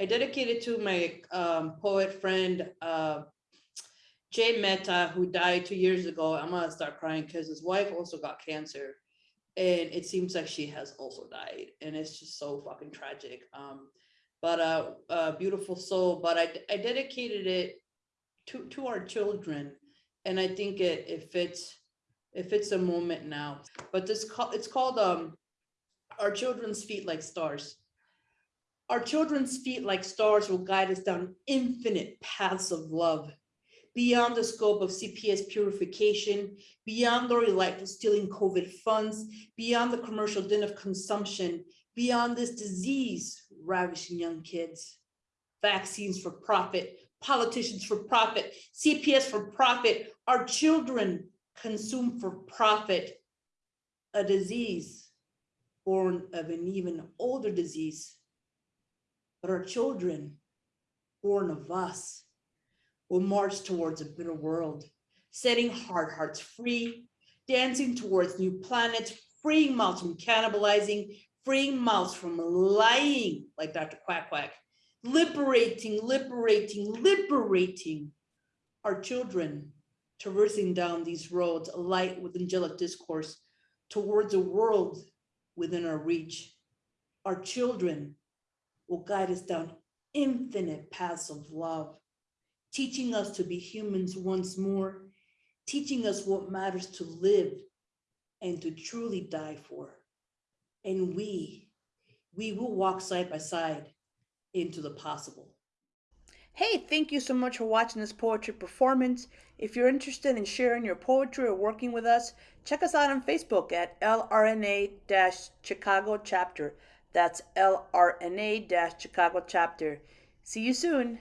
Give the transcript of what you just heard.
I dedicated to my um, poet friend, uh, Jay Mehta, who died two years ago. I'm gonna start crying because his wife also got cancer. And it seems like she has also died. And it's just so fucking tragic. Um, but uh, a beautiful soul. But I, I dedicated it to, to our children. And I think it, it fits, it fits a moment now. But this, ca- it's called um, Our Children's Feet Like Stars. Our children's feet like stars will guide us down infinite paths of love, beyond the scope of CPS purification, beyond the relight of stealing COVID funds, beyond the commercial din of consumption, beyond this disease ravishing young kids. Vaccines for profit, politicians for profit, CPS for profit, our children consume for profit. A disease born of an even older disease but our children, born of us, will march towards a better world, setting hard hearts free, dancing towards new planets, freeing mouths from cannibalizing, freeing mouths from lying, like Dr. Quack Quack, liberating, liberating, liberating our children, traversing down these roads, alight with angelic discourse towards a world within our reach. Our children will guide us down infinite paths of love, teaching us to be humans once more, teaching us what matters to live and to truly die for. And we, we will walk side by side into the possible. Hey, thank you so much for watching this poetry performance. If you're interested in sharing your poetry or working with us, check us out on Facebook at LRNA-Chicago chapter. That's LRNA Chicago chapter. See you soon.